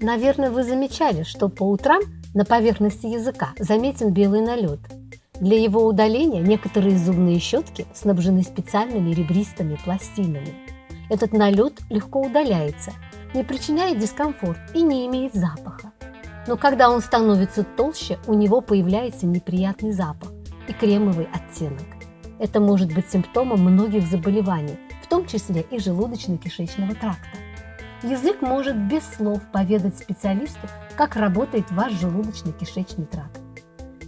Наверное, вы замечали, что по утрам на поверхности языка заметен белый налет. Для его удаления некоторые зубные щетки снабжены специальными ребристыми пластинами. Этот налет легко удаляется, не причиняет дискомфорт и не имеет запаха. Но когда он становится толще, у него появляется неприятный запах и кремовый оттенок. Это может быть симптомом многих заболеваний, в том числе и желудочно-кишечного тракта. Язык может без слов поведать специалисту, как работает ваш желудочно-кишечный тракт.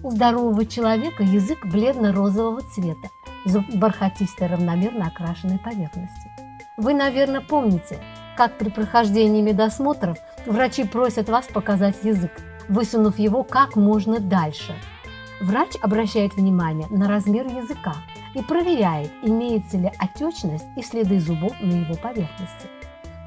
У здорового человека язык бледно-розового цвета, с бархатистой равномерно окрашенной поверхностью. Вы, наверное, помните, как при прохождении медосмотров врачи просят вас показать язык, высунув его как можно дальше. Врач обращает внимание на размер языка и проверяет, имеется ли отечность и следы зубов на его поверхности.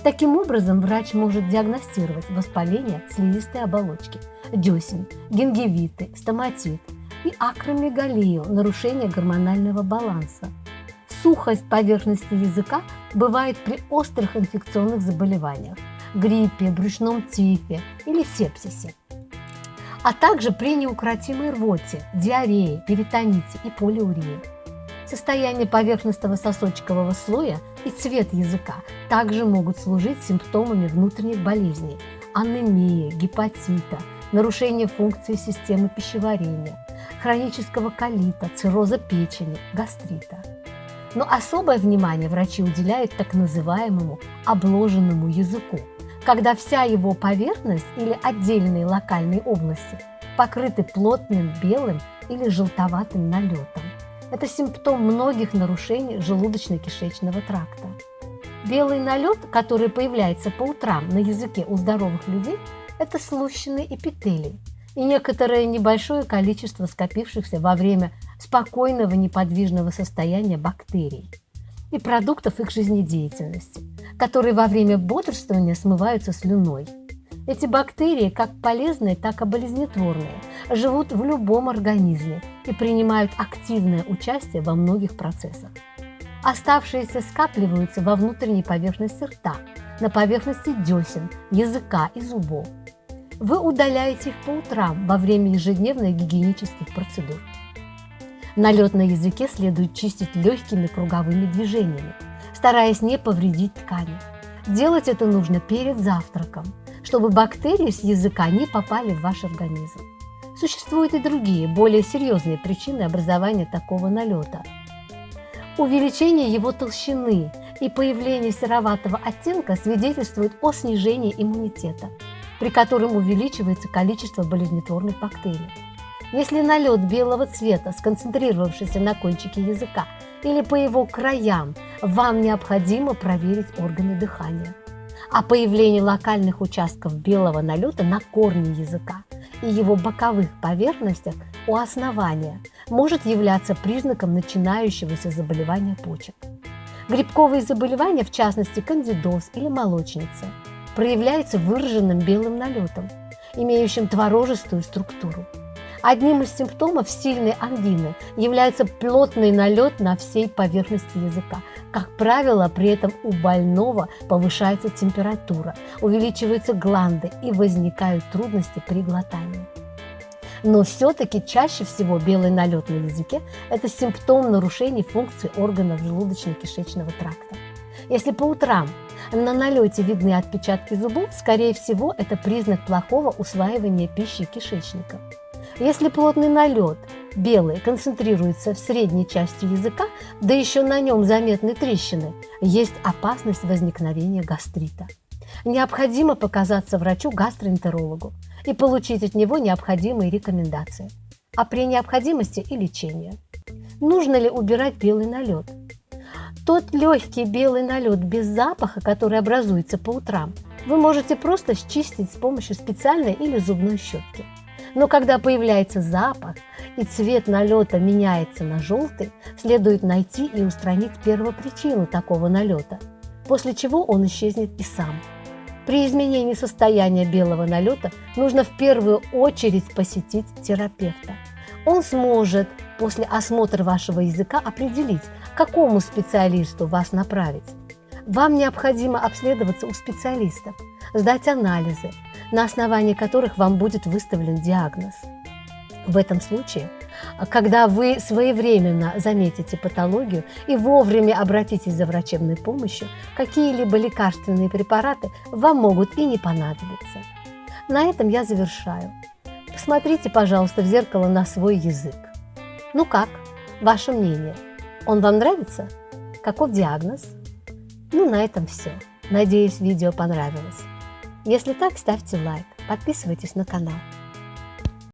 Таким образом, врач может диагностировать воспаление слизистой оболочки, десен, гингивиты, стоматит и акромегалию, нарушение гормонального баланса. Сухость поверхности языка бывает при острых инфекционных заболеваниях, гриппе, брюшном тифе или сепсисе, а также при неукротимой рвоте, диарее, перитоните и полиурии. Состояние поверхностного сосочкового слоя и цвет языка также могут служить симптомами внутренних болезней – анемии, гепатита, нарушения функции системы пищеварения, хронического колита, цирроза печени, гастрита. Но особое внимание врачи уделяют так называемому обложенному языку, когда вся его поверхность или отдельные локальные области покрыты плотным белым или желтоватым налетом. Это симптом многих нарушений желудочно-кишечного тракта. Белый налет, который появляется по утрам на языке у здоровых людей, это слущенный эпителий и некоторое небольшое количество скопившихся во время спокойного неподвижного состояния бактерий и продуктов их жизнедеятельности, которые во время бодрствования смываются слюной – эти бактерии, как полезные, так и болезнетворные, живут в любом организме и принимают активное участие во многих процессах. Оставшиеся скапливаются во внутренней поверхности рта, на поверхности десен, языка и зубов. Вы удаляете их по утрам во время ежедневных гигиенических процедур. Налет на языке следует чистить легкими круговыми движениями, стараясь не повредить ткани. Делать это нужно перед завтраком – чтобы бактерии с языка не попали в ваш организм. Существуют и другие, более серьезные причины образования такого налета. Увеличение его толщины и появление сероватого оттенка свидетельствует о снижении иммунитета, при котором увеличивается количество болезнетворных бактерий. Если налет белого цвета, сконцентрировавшийся на кончике языка или по его краям, вам необходимо проверить органы дыхания а появление локальных участков белого налета на корне языка и его боковых поверхностях у основания может являться признаком начинающегося заболевания почек. Грибковые заболевания, в частности кандидоз или молочница, проявляются выраженным белым налетом, имеющим творожистую структуру. Одним из симптомов сильной ангины является плотный налет на всей поверхности языка. Как правило, при этом у больного повышается температура, увеличиваются гланды и возникают трудности при глотании. Но все-таки чаще всего белый налет на языке – это симптом нарушений функций органов желудочно-кишечного тракта. Если по утрам на налете видны отпечатки зубов, скорее всего, это признак плохого усваивания пищи кишечником. Если плотный налет белый концентрируется в средней части языка, да еще на нем заметны трещины, есть опасность возникновения гастрита. Необходимо показаться врачу-гастроэнтерологу и получить от него необходимые рекомендации, а при необходимости и лечение. Нужно ли убирать белый налет? Тот легкий белый налет без запаха, который образуется по утрам, вы можете просто счистить с помощью специальной или зубной щетки. Но когда появляется запах и цвет налета меняется на желтый, следует найти и устранить первопричину такого налета, после чего он исчезнет и сам. При изменении состояния белого налета нужно в первую очередь посетить терапевта. Он сможет после осмотра вашего языка определить, к какому специалисту вас направить. Вам необходимо обследоваться у специалистов, сдать анализы, на основании которых вам будет выставлен диагноз. В этом случае, когда вы своевременно заметите патологию и вовремя обратитесь за врачебной помощью, какие-либо лекарственные препараты вам могут и не понадобиться. На этом я завершаю. Посмотрите, пожалуйста, в зеркало на свой язык. Ну как? Ваше мнение? Он вам нравится? Каков диагноз? Ну, на этом все. Надеюсь, видео понравилось. Если так, ставьте лайк, подписывайтесь на канал.